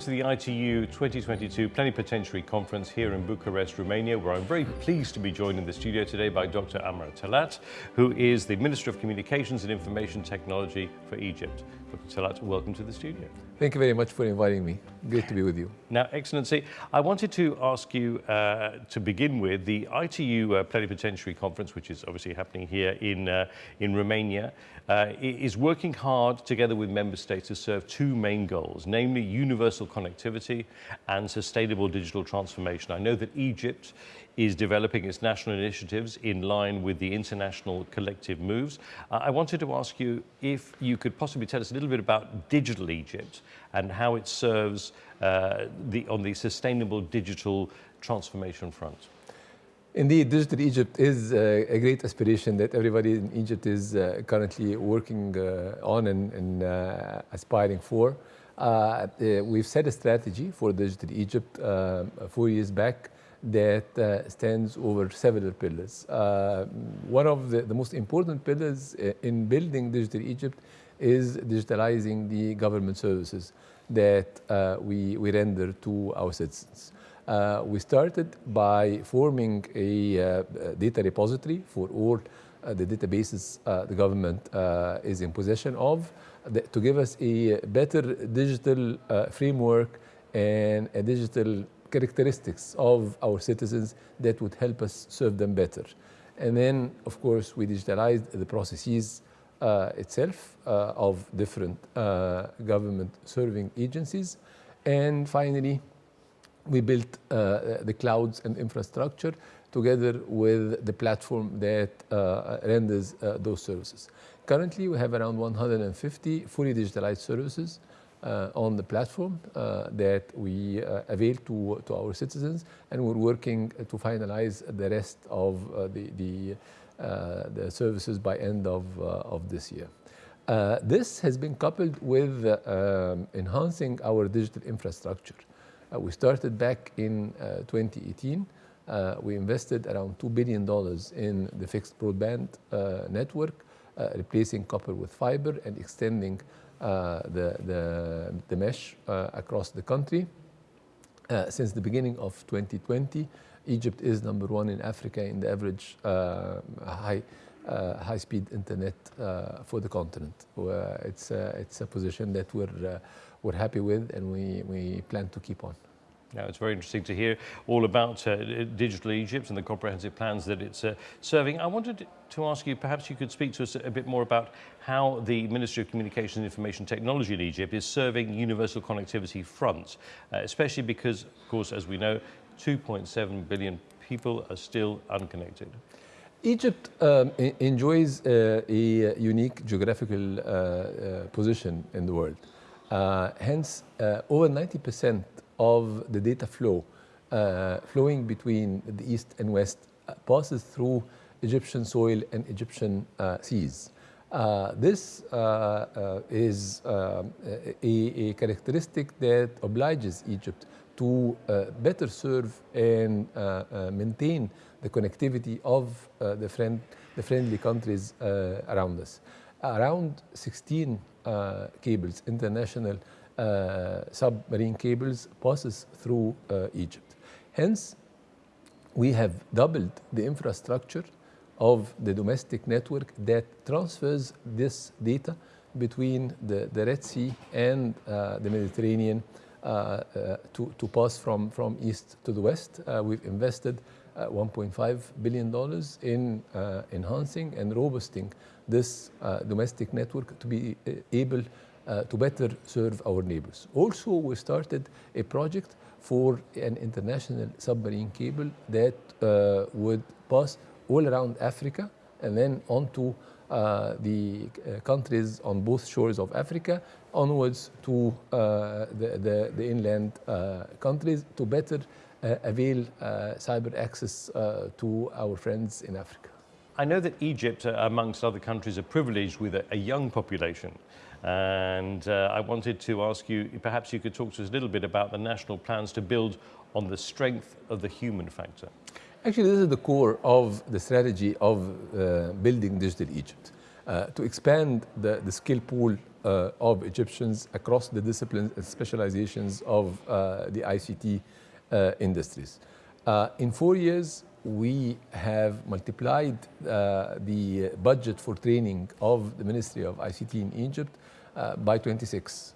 to the ITU 2022 Plenipotentiary Conference here in Bucharest, Romania, where I'm very pleased to be joined in the studio today by Dr. Amr Talat, who is the Minister of Communications and Information Technology for Egypt. Dr. Talat, welcome to the studio. Thank you very much for inviting me. Great to be with you. Now, Excellency, I wanted to ask you uh, to begin with the ITU uh, Plenipotentiary Conference, which is obviously happening here in, uh, in Romania, uh, is working hard together with member states to serve two main goals, namely universal connectivity and sustainable digital transformation. I know that Egypt is developing its national initiatives in line with the international collective moves. Uh, I wanted to ask you if you could possibly tell us a little bit about Digital Egypt and how it serves uh, the, on the sustainable digital transformation front. Indeed, Digital Egypt is uh, a great aspiration that everybody in Egypt is uh, currently working uh, on and, and uh, aspiring for. Uh, uh, we've set a strategy for Digital Egypt four years back that stands over several pillars. one of the, the, most important pillars in building Digital Egypt is digitalizing the government services that we, we render to our citizens. Uh, we started by forming a uh, data repository for all uh, the databases uh, the government uh, is in possession of to give us a better digital uh, framework and a digital characteristics of our citizens that would help us serve them better. And then, of course, we digitalized the processes itself of different government serving agencies. And finally, we built uh, the clouds and infrastructure together with the platform that uh, renders uh, those services. Currently, we have around 150 fully digitalized services uh, on the platform uh, that we uh, avail to, to our citizens, and we're working to finalize the rest of the, the, the, services by end of, of this year. this has been coupled with um, enhancing our digital infrastructure. Uh, we started back in uh, 2018. Uh, we invested around $2 billion in the fixed broadband network, replacing copper with fiber and extending the, the, the, mesh across the country. since the beginning of 2020, Egypt is number one in Africa in the average high uh, high-speed internet uh, for the continent. Uh, it's, it's a position that we're, we're happy with and we, we plan to keep on. Now, it's very interesting to hear all about uh, Digital Egypt and the comprehensive plans that it's uh, serving. I wanted to ask you, perhaps you could speak to us a bit more about how the Ministry of Communications and Information Technology in Egypt is serving universal connectivity front, uh, especially because, of course, as we know, 2.7 billion people are still unconnected. Egypt um, enjoys uh, a unique geographical uh, uh, position in the world. hence, over 90 percent of the data flow uh, flowing between the east and west uh, passes through Egyptian soil and Egyptian uh, seas. Uh, this uh, uh, is a, a, characteristic that obliges Egypt to better serve and maintain the connectivity of the, friend, the friendly countries around us. Around 16 cables, international uh, submarine cables passes through uh, Egypt. Hence, we have doubled the infrastructure of the domestic network that transfers this data between the, the Red Sea and uh, the Mediterranean uh, uh, to, to pass from, from east to the west. Uh, we've invested $1.5 billion in enhancing and robusting this domestic network to be able uh, to better serve our neighbors. Also, we started a project for an international submarine cable that uh, would pass all around Africa and then onto uh, the uh, countries on both shores of Africa onwards to uh, the, the, the, inland uh, countries to better avail cyber access to our friends in Africa. I know that Egypt, amongst other countries, are privileged with a, young population. And uh, I wanted to ask you, perhaps you could talk to us a little bit about the national plans to build on the strength of the human factor. Actually, this is the core of the strategy of uh, building Digital Egypt. Uh, to expand the, the skill pool uh, of Egyptians across the disciplines and specializations of uh, the ICT uh, industries. Uh, in four years, we have multiplied uh, the budget for training of the Ministry of ICT in Egypt uh, by 26.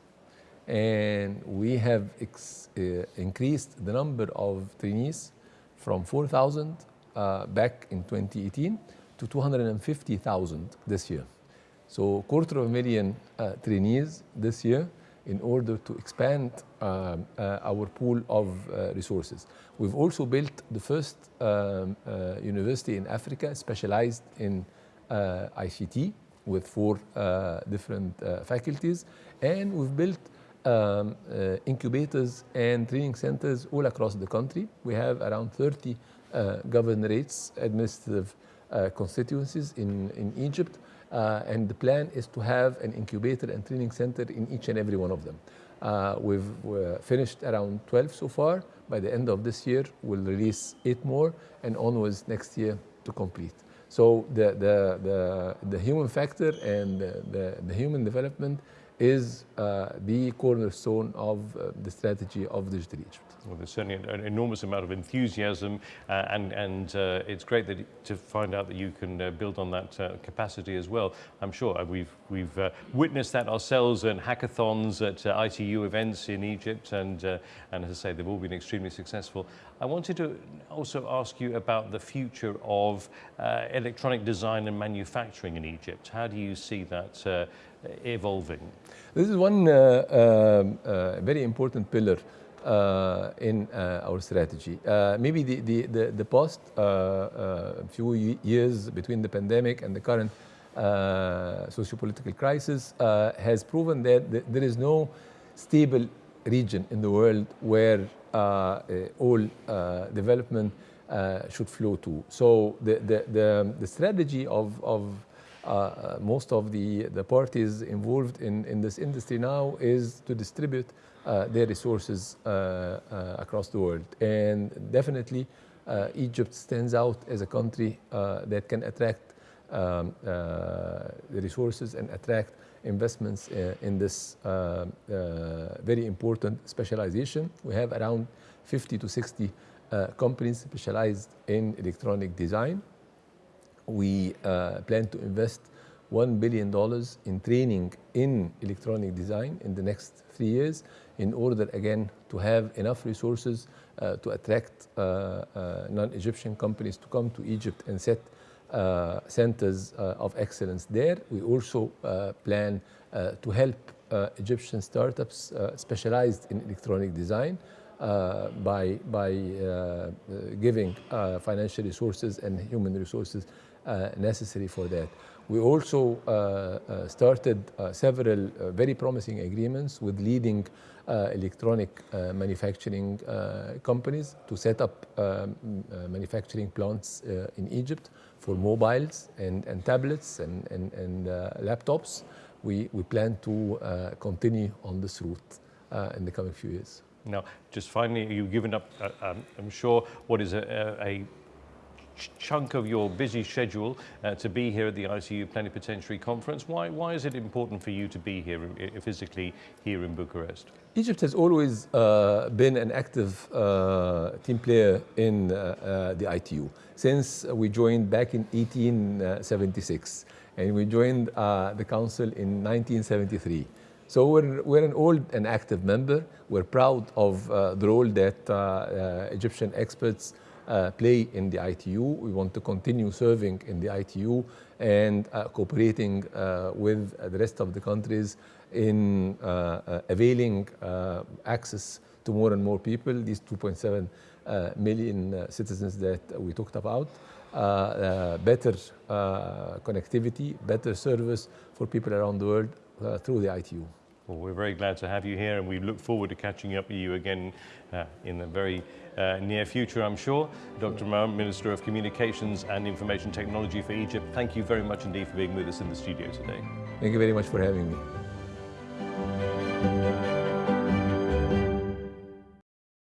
And we have increased the number of trainees from 4,000 back in 2018 to 250,000 this year. So quarter of a million uh, trainees this year in order to expand uh, uh, our pool of uh, resources. We've also built the first um, uh, university in Africa specialized in uh, ICT with four different faculties. And we've built um, incubators and training centers all across the country. We have around 30 governorates, administrative constituencies in, in Egypt uh, and the plan is to have an incubator and training center in each and every one of them. Uh, we've finished around 12 so far. By the end of this year, we'll release eight more and onwards next year to complete. So the, the, the, the human factor and the, the, the human development is uh, the cornerstone of uh, the strategy of Digital Egypt. Well, there's certainly an, enormous amount of enthusiasm, uh, and, and uh, it's great that, to find out that you can uh, build on that uh, capacity as well. I'm sure we've, we've witnessed that ourselves in hackathons at ITU events in Egypt, and, and as I say, they've all been extremely successful. I wanted to also ask you about the future of electronic design and manufacturing in Egypt. How do you see that evolving? This is one uh, um, uh, very important pillar uh, in uh, our strategy. Uh, maybe the, the, the, the past uh, uh, few years between the pandemic and the current socio-political crisis has proven that th there is no stable region in the world where all development should flow to. So the, the, the, the strategy of, of uh, most of the, the parties involved in, in this industry now is to distribute uh, their resources uh, uh, across the world. And definitely uh, Egypt stands out as a country uh, that can attract um, the resources and attract investments in this very important specialization. We have around 50 to 60 companies specialized in electronic design we uh, plan to invest $1 billion in training in electronic design in the next three years in order, again, to have enough resources uh, to attract uh, uh non-Egyptian companies to come to Egypt and set uh, centers uh, of excellence there. We also plan to help Egyptian startups specialized in electronic design uh, by, by uh, giving uh, financial resources and human resources Uh, necessary for that. We also uh, uh, started uh, several uh, very promising agreements with leading electronic manufacturing companies to set up um, manufacturing plants in Egypt for mobiles and, and tablets and, and, and laptops. We, we plan to continue on this route in the coming few years. Now, just finally, you've given up, uh, um, I'm sure, what is a, a, chunk of your busy schedule uh, to be here at the ITU Plenipotentiary Conference. Why, why is it important for you to be here uh, physically here in Bucharest? Egypt has always uh, been an active uh, team player in uh, uh, the ITU since we joined back in 1876 and we joined the council in 1973. So we're, we're an old and active member. We're proud of the role that Egyptian experts uh, play in the ITU. We want to continue serving in the ITU and uh, cooperating uh, with the rest of the countries in uh, uh, availing access to more and more people, these 2.7 million citizens that we talked about. better connectivity, better service for people around the world through the ITU. Well, we're very glad to have you here and we look forward to catching up with you again uh, in the very uh, near future, I'm sure. Dr. Mahmoud, Minister of Communications and Information Technology for Egypt, thank you very much indeed for being with us in the studio today. Thank you very much for having me.